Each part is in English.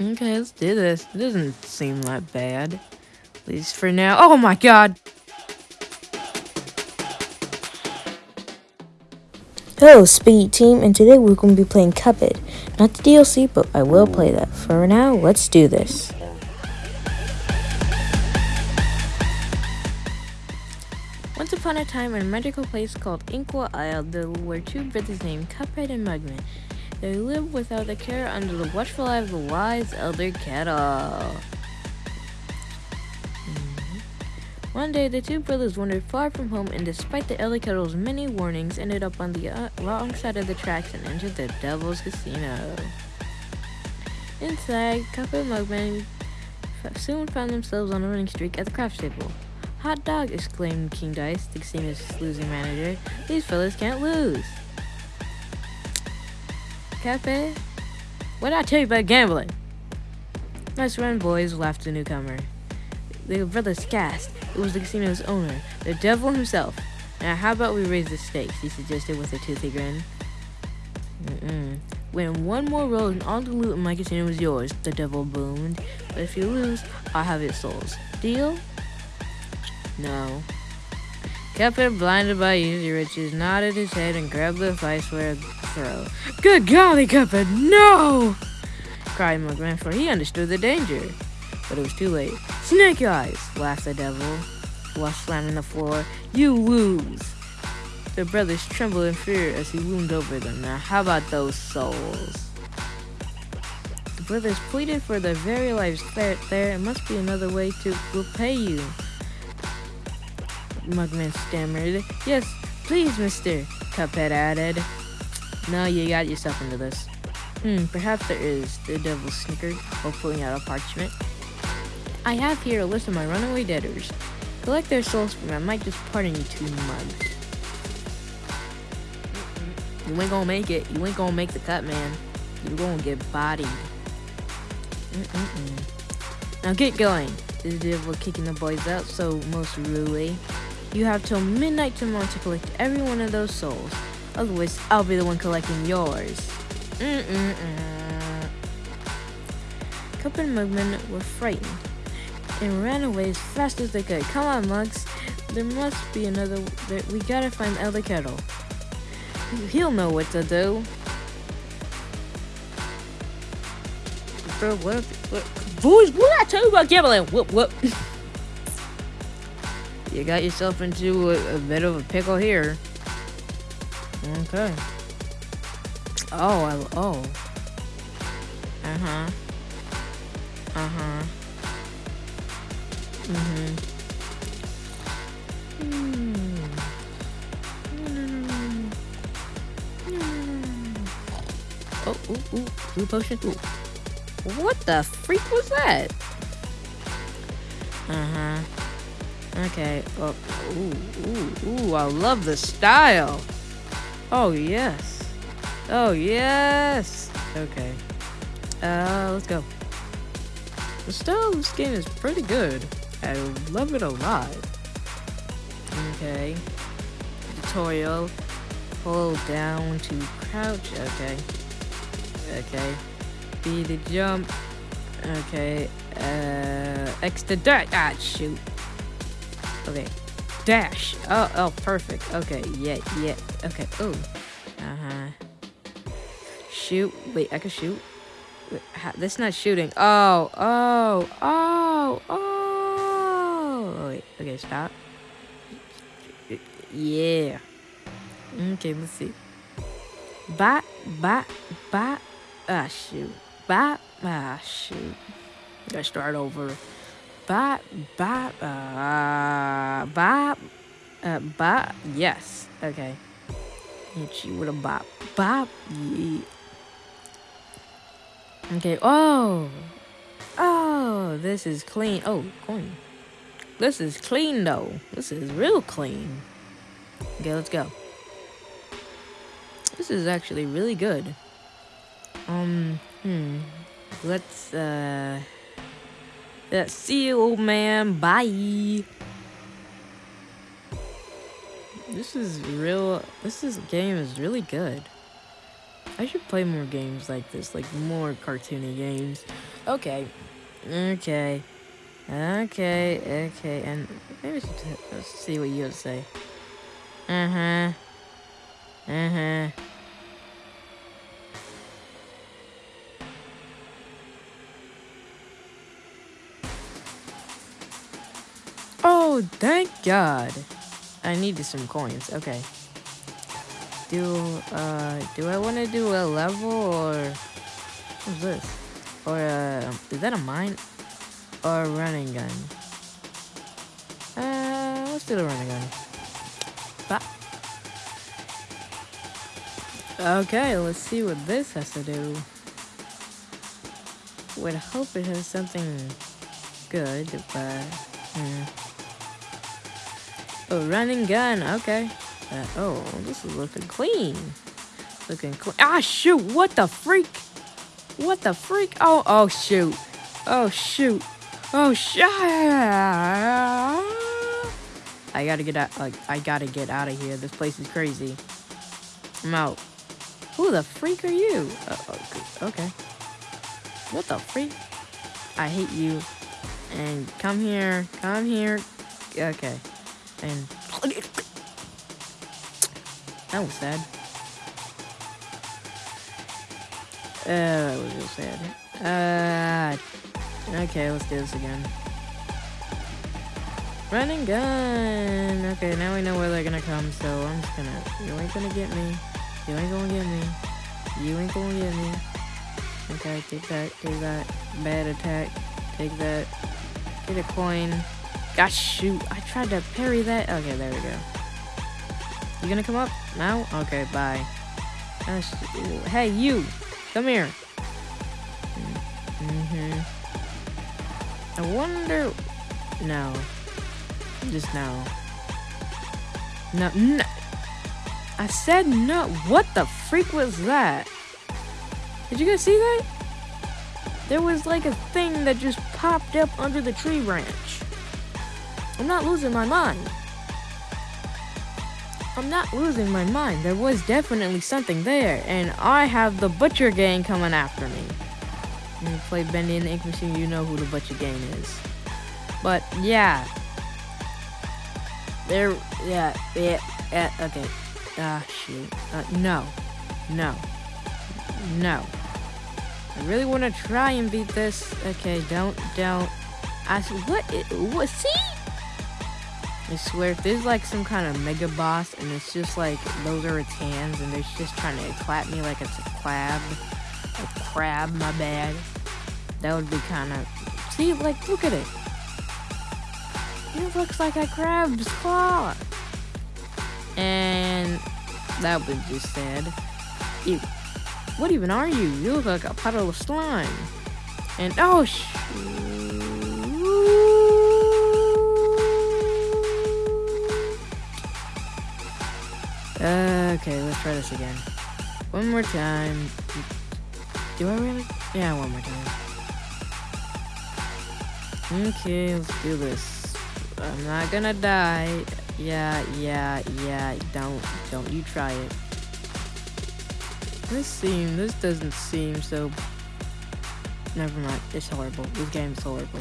Okay, let's do this. It doesn't seem that bad. At least for now. Oh my god! Hello, Speed Team, and today we're going to be playing Cuphead. Not the DLC, but I will play that. For now, let's do this. Once upon a time in a magical place called Inkwell Isle, there were two brothers named Cuphead and Mugman. They live without a care under the watchful eye of the wise Elder Kettle. One day, the two brothers wandered far from home and despite the Elder Kettle's many warnings, ended up on the uh, wrong side of the tracks and entered the Devil's Casino. Inside, Cuphead and Mugman soon found themselves on a winning streak at the craps table. Hot dog, exclaimed King Dice, the casino's losing manager. These fellas can't lose. Cafe? What did I tell you about gambling? Nice run, boys, laughed the newcomer. The brothers gasped. It was the casino's owner, the devil himself. Now, how about we raise the stakes? He suggested with a toothy grin. Mm-mm. Win one more roll and all the loot in my casino is yours, the devil boomed. But if you lose, I'll have its souls. Deal? No. Cuphead, blinded by easy riches, nodded his head and grabbed the vice for a throw. Good golly, Cuphead, no! cried Mugman, for he understood the danger. But it was too late. Snake eyes, laughed the devil, while slamming the floor. You lose! The brothers trembled in fear as he loomed over them. Now, how about those souls? The brothers pleaded for their very lives. There, there must be another way to repay you. Mugman stammered. Yes, please, mister, Cuphead added. No, you got yourself into this. Hmm, perhaps there is, the devil snickered while pulling out a parchment. I have here a list of my runaway debtors. Collect their souls for me. I might just pardon you two mugs. You ain't gonna make it. You ain't gonna make the cut, man. You're gonna get bodied. Mm -mm -mm. Now get going. The devil kicking the boys out so most rudely. You have till midnight tomorrow to collect every one of those souls. Otherwise, I'll be the one collecting yours. Mm-mm-mm. Cup and Mugman were frightened and ran away as fast as they could. Come on, Mugs. There must be another... We gotta find Elder Kettle. He'll know what to do. Bro, what, what? Boys, what I tell you about gambling? Whoop, whoop. you got yourself into a, a bit of a pickle here. Okay. Oh, I, oh. Uh-huh. Uh-huh. Mm-hmm. Oh, ooh, ooh, blue potion. Ooh. What the freak was that? Uh-huh. Okay. Oh, ooh, ooh, ooh, I love the style. Oh, yes. Oh, yes. Okay. Uh, let's go. The style of this game is pretty good. I love it a lot. Okay. Tutorial. Hold down to crouch. Okay. Okay. B to jump. Okay. Uh, X to dash. Ah, shoot. Okay. Dash. Oh, oh, perfect. Okay. Yeah, yeah. Okay. Oh. Uh huh. Shoot. Wait, I can shoot. Wait, that's not shooting. Oh, oh, oh, oh. Wait, Okay, stop. Yeah. Okay, let's see. Bop, bop, bop. Ah, shoot. Bop, ah, shoot. Gotta start over. Bop, bop, uh, bop, uh, bop. Yes. Okay. Hit you with a bop. Bop. Yeah. Okay. Oh. Oh, this is clean. Oh, coin. This is clean though. This is real clean. Okay, let's go. This is actually really good. Um, hmm. Let's, uh... Let's see you, old man. Bye. This is real... This is game is really good. I should play more games like this, like more cartoony games. Okay. Okay. Okay, okay, and maybe let's see what you have say. Uh-huh. Uh-huh. Thank God. I needed some coins. Okay. Do, uh, do I want to do a level or... What's this? Or, uh, is that a mine? Or a running gun? Uh, let's do the running gun. Bah. Okay, let's see what this has to do. Would hope it has something good, but... Hmm. Oh, running gun, okay. Uh, oh, this is looking clean. Looking clean. Ah, shoot, what the freak? What the freak? Oh, oh, shoot. Oh, shoot. Oh, shit. I gotta get out, like, I gotta get out of here. This place is crazy. I'm out. Who the freak are you? Uh, okay. What the freak? I hate you. And come here, come here. Okay. And that was sad. Uh, that was real sad. Uh, okay, let's do this again. Running gun! Okay, now we know where they're gonna come, so I'm just gonna... You ain't gonna get me. You ain't gonna get me. You ain't gonna get me. Okay, take that, take that. Bad attack. Take that. Get a coin. Gosh, shoot. I tried to parry that. Okay, there we go. You gonna come up now? Okay, bye. Gosh, hey, you. Come here. Mm-hmm. I wonder... No. Just no. No, no. I said no. What the freak was that? Did you guys see that? There was like a thing that just popped up under the tree branch. I'm not losing my mind. I'm not losing my mind. There was definitely something there, and I have the Butcher Gang coming after me. When you play Bendy and the Ink Machine, you know who the Butcher Gang is. But yeah, there, yeah, yeah, yeah okay. Ah, shoot. Uh, no, no, no. I really want to try and beat this. Okay, don't, don't. I what? What? See? I swear, if there's like some kind of mega boss and it's just like those are its hands and it's just trying to clap me like it's a crab, a crab, my bad. That would be kind of. See, like, look at it. It looks like a crab's claw. And that was just sad. Ew. What even are you? You look like a puddle of slime. And oh, Uh, okay, let's try this again. One more time. Do I really? Yeah, one more time. Okay, let's do this. I'm not gonna die. Yeah, yeah, yeah. Don't, don't you try it. This seem, this doesn't seem so. Never mind. It's horrible. This game is horrible.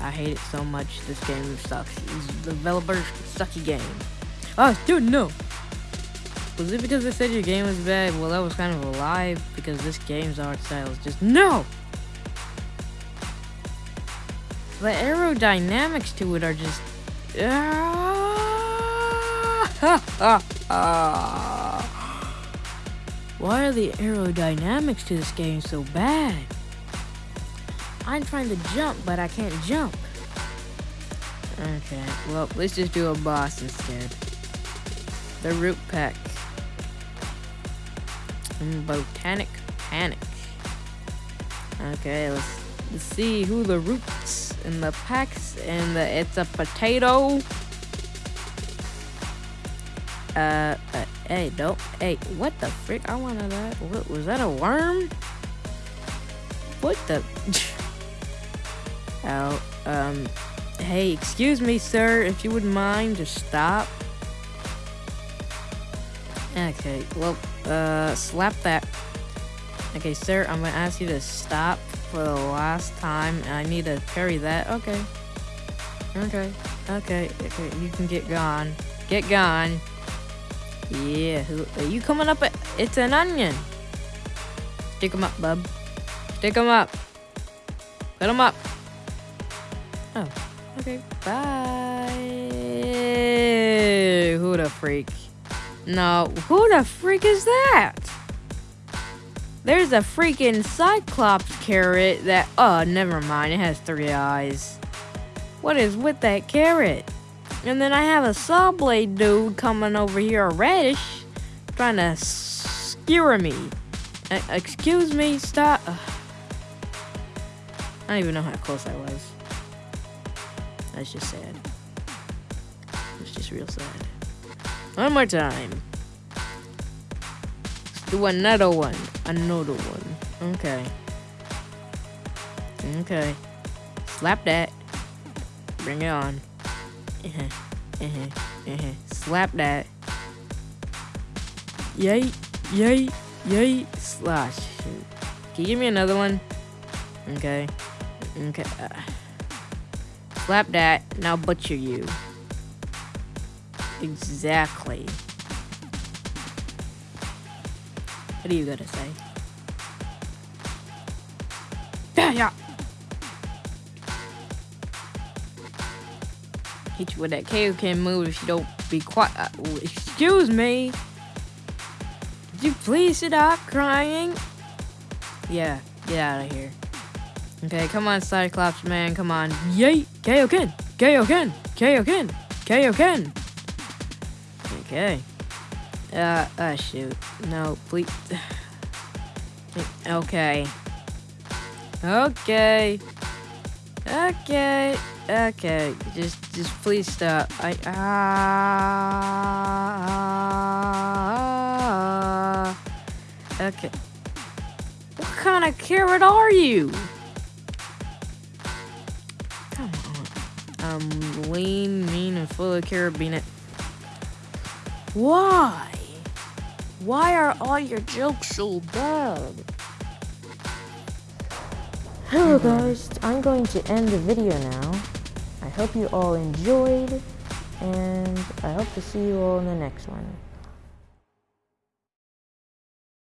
I hate it so much. This game sucks. This developer sucky game. Oh, dude, no. Was it because they said your game was bad? Well, that was kind of a lie because this game's art style is just no. The aerodynamics to it are just. Why are the aerodynamics to this game so bad? I'm trying to jump, but I can't jump. Okay, well, let's just do a boss instead. The root pack. Botanic Panic. Okay, let's, let's see who the roots and the packs and the it's a potato. Uh, uh hey, don't, hey, what the frick? I wanted that. What was that? A worm? What the? oh, um, hey, excuse me, sir, if you wouldn't mind, just stop. Okay, well, uh, slap that. Okay, sir, I'm gonna ask you to stop for the last time, I need to parry that. Okay. Okay. Okay. Okay. You can get gone. Get gone. Yeah. Who, are you coming up? It's an onion. Stick him up, bub. Stick him up. Put him up. Oh. Okay. Bye. Who the freak? No. Who the freak is that? There's a freaking Cyclops carrot that. Oh, never mind. It has three eyes. What is with that carrot? And then I have a saw blade dude coming over here, a radish, trying to skewer me. Uh, excuse me, stop. Ugh. I don't even know how close I was. That's just sad. It's just real sad. One more time. Do another one. Another one. Okay. Okay. Slap that. Bring it on. Uh-huh. Uh-huh. Uh-huh. Slap that. Yay. Yay. Yay. Slash. Can you give me another one? Okay. Okay. Uh. Slap that. Now butcher you. Exactly. What are you gonna say? Yeah, yeah. Hit you with that Kaioken move if you don't be quiet. Uh, excuse me. Could you please stop crying? Yeah, get out of here. Okay, come on, Cyclops man, come on. Yay! Kaioken! Kaioken! Kaioken! Kaioken! Okay. Uh, uh, shoot. No, please. Okay. Okay. Okay. Okay. Just, just please stop. I, ah. okay. What kind of carrot are you? Come on. I'm lean, mean, and full of carabiner. Why? Why are all your jokes so bad? Hello guys, I'm going to end the video now. I hope you all enjoyed, and I hope to see you all in the next one.